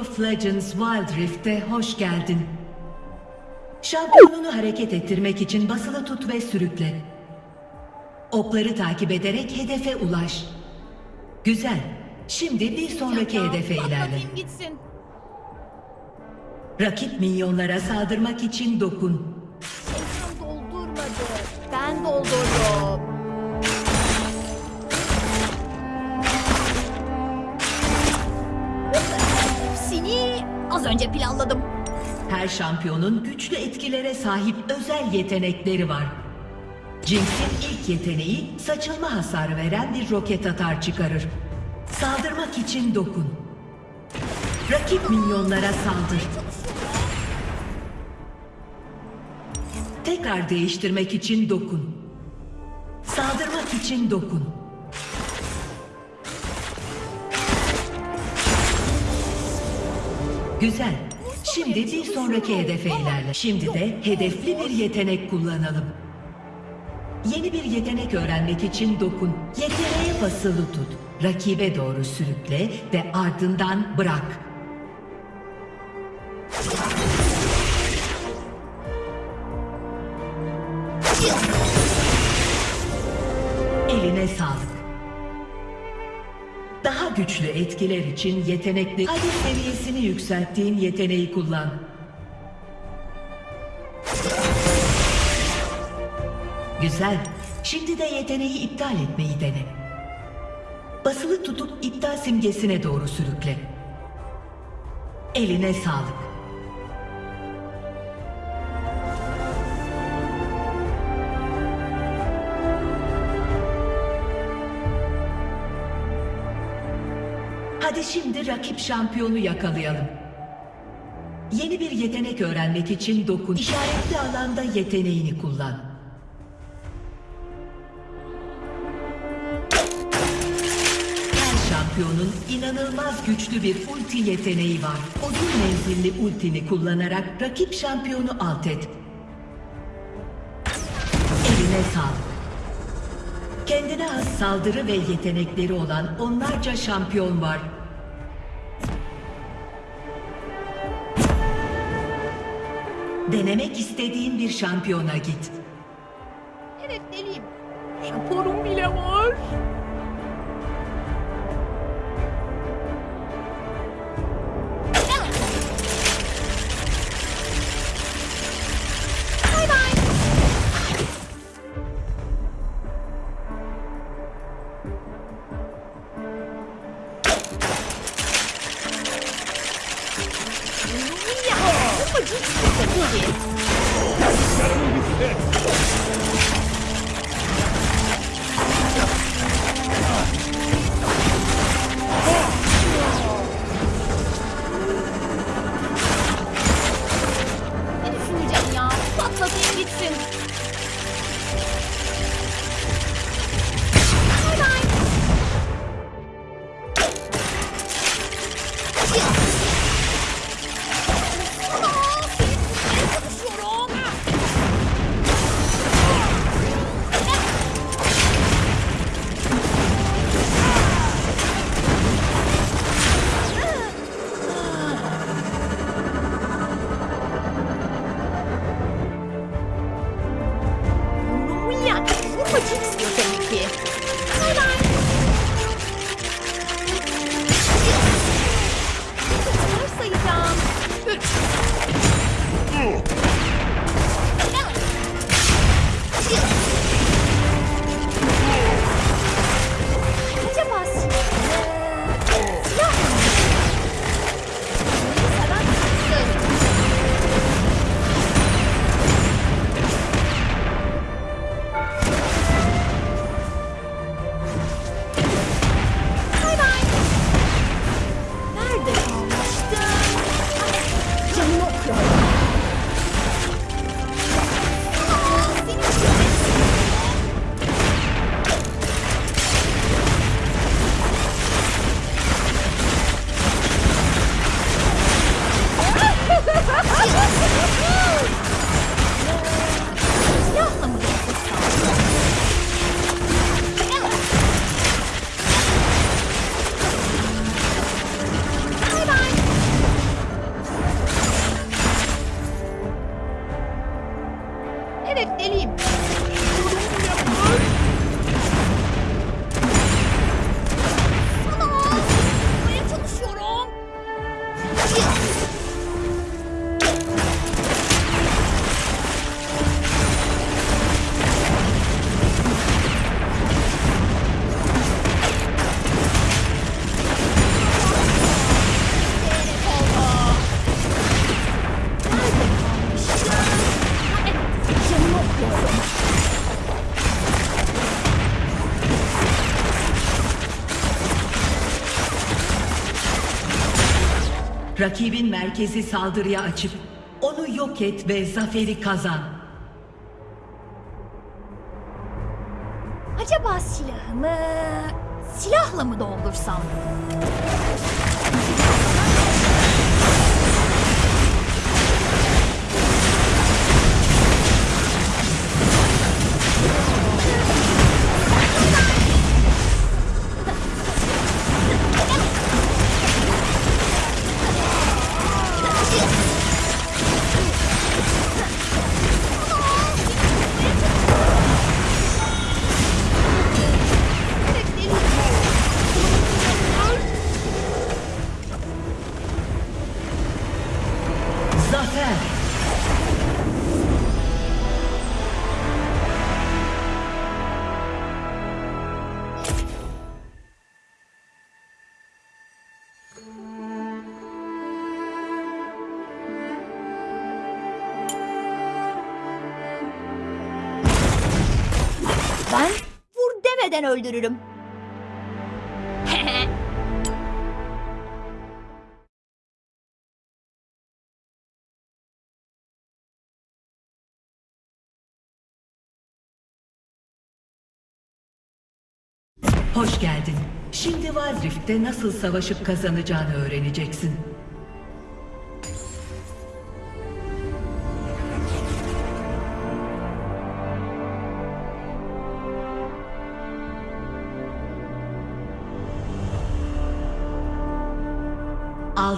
Of Legends Wild Rift'e hoş geldin. Şampiyonunu hareket ettirmek için basılı tut ve sürükle. Okları takip ederek hedefe ulaş. Güzel. Şimdi bir sonraki Ya, hedefe ilerle. gitsin. Rakip minyonlara saldırmak için dokun. Ekran doldurmadı. Ben doldurdum. Az önce planladım. Her şampiyonun güçlü etkilere sahip özel yetenekleri var. Jinx'in ilk yeteneği saçılma hasarı veren bir roket atar çıkarır. Saldırmak için dokun. Rakip minyonlara saldır. Tekrar değiştirmek için dokun. Saldırmak için dokun. Güzel. Şimdi bir sonraki hedefe ilerle. Şimdi de hedefli bir yetenek kullanalım. Yeni bir yetenek öğrenmek için dokun. Yeteneğe basılı tut. Rakibe doğru sürükle ve ardından bırak. Güçlü etkiler için yetenekli hadi seviyesini yükselttiğin yeteneği kullan. Güzel. Şimdi de yeteneği iptal etmeyi dene. Basılı tutup iptal simgesine doğru sürükle. Eline sağlık. Hadi şimdi rakip şampiyonu yakalayalım. Yeni bir yetenek öğrenmek için dokun. İşaretli alanda yeteneğini kullan. Her şampiyonun inanılmaz güçlü bir ulti yeteneği var. Uzun menzilli ultini kullanarak rakip şampiyonu alt et. Eline sağlık. Kendine has saldırı ve yetenekleri olan onlarca şampiyon var. Denemek istediğin bir şampiyona git. Ne düşüneceğim ya? Patlatayım gitsin. What Rakibin merkezi saldırıya açıp onu yok et ve zaferi kazan. Acaba silahımı silahla mı doldursam? Vur demeden öldürürüm. Hoş geldin. Şimdi Wild nasıl savaşıp kazanacağını öğreneceksin.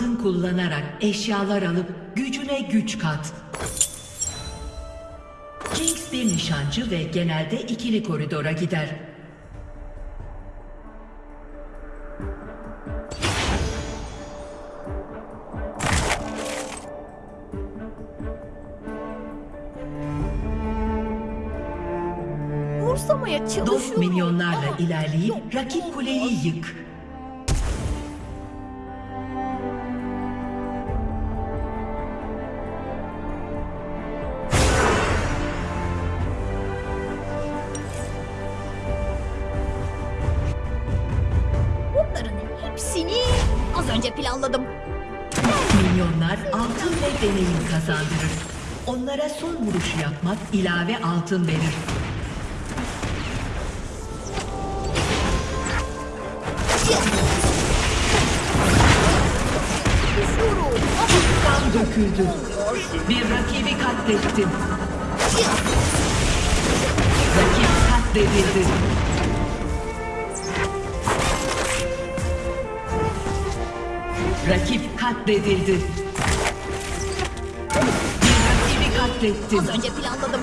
Altın kullanarak eşyalar alıp gücüne güç kat. Jinx bir nişancı ve genelde ikili koridora gider. Vursamaya çalışıyorum. Dost minyonlarla Ama ilerleyip rakip kuleyi yık. Az önce planladım. Minyonlar altın ve deneyim kazandırır. Onlara son vuruşu yapmak ilave altın verir. Kan döküldü. Bir rakibi katlettin. Rakip katledildi. Rakip katledildi. Bir rakibi katlettin. az önce planladım.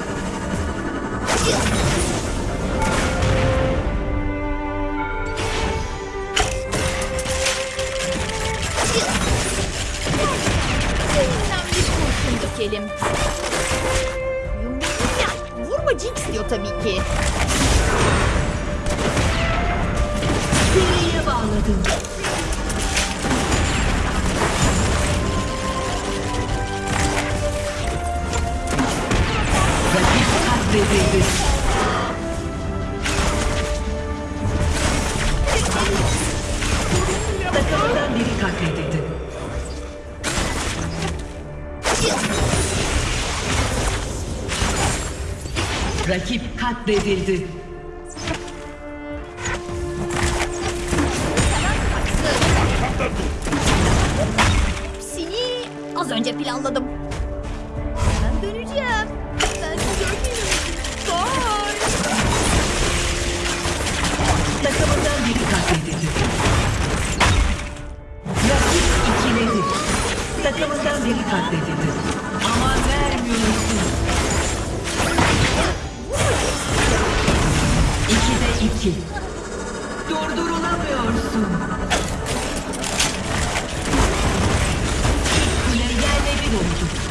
Dökelim. Ya, vurma Jinx diyor tabii ki. Seriye bağladın. Katledildi. Takımından biri katledildi. Rakip katledildi. Hepsini az önce planladım. biri katledildi. Rakip ikiledi. Takımından biri katledildi. Ama vermiyorsun. İkide iki. Durdurulamıyorsun. İlk kule yerle bir oldu.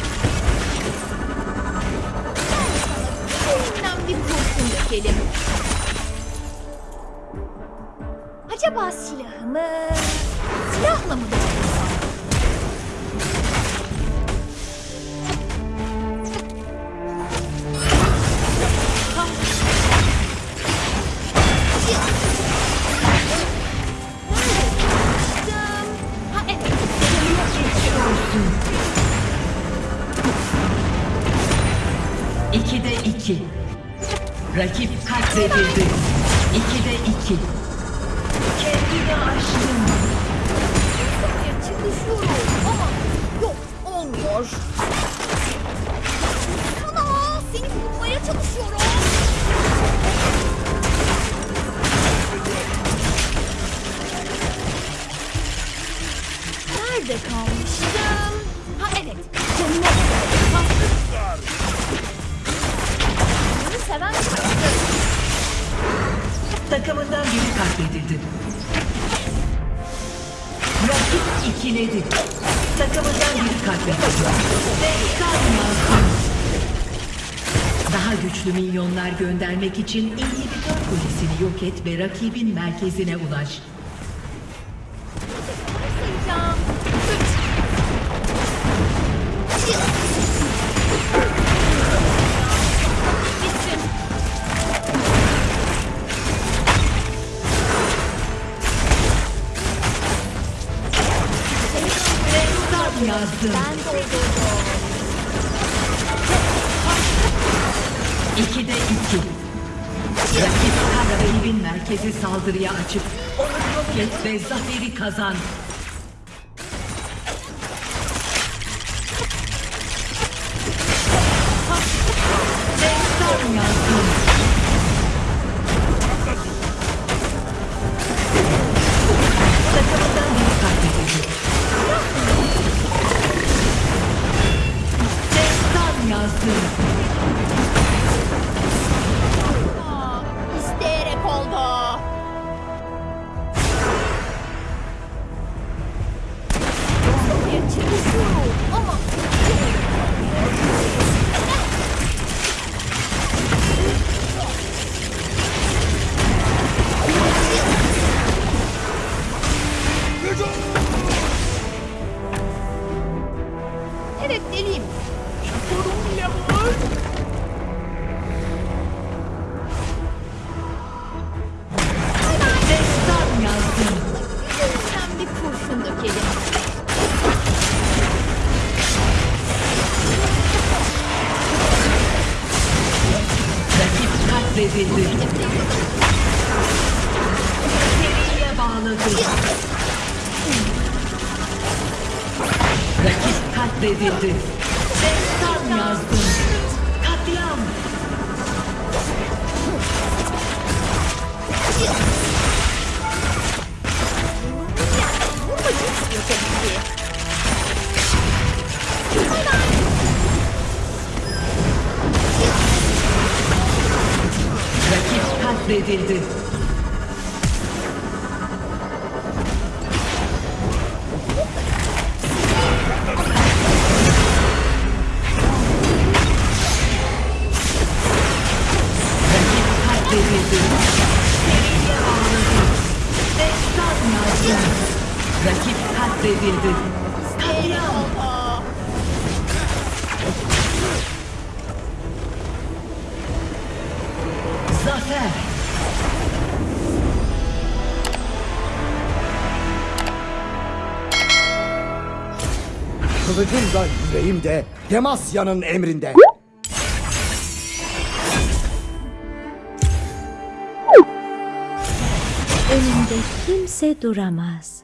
Katledildi. İkide iki. Kendini aştın. Çıkışıyorum ama yok olmuyor. İkiledi. Takımından biri katledildi. Ve kalmasın. Daha güçlü milyonlar göndermek için inhibitör kulesini yok et ve rakibin merkezine ulaş. Yazdım. Doldurdum. İkide iki. Rakip rakibin merkezi saldırıya açıp onu yok et ve zaferi kazan. Seriye bağladı. Rakip katledildi. Destan yazdım. Katliam. İstiyor tabii ki. Rakip katledildi. Rakip katledildi. Seriye Kılıcım da yüreğim de Demasya'nın emrinde. Önümde kimse duramaz.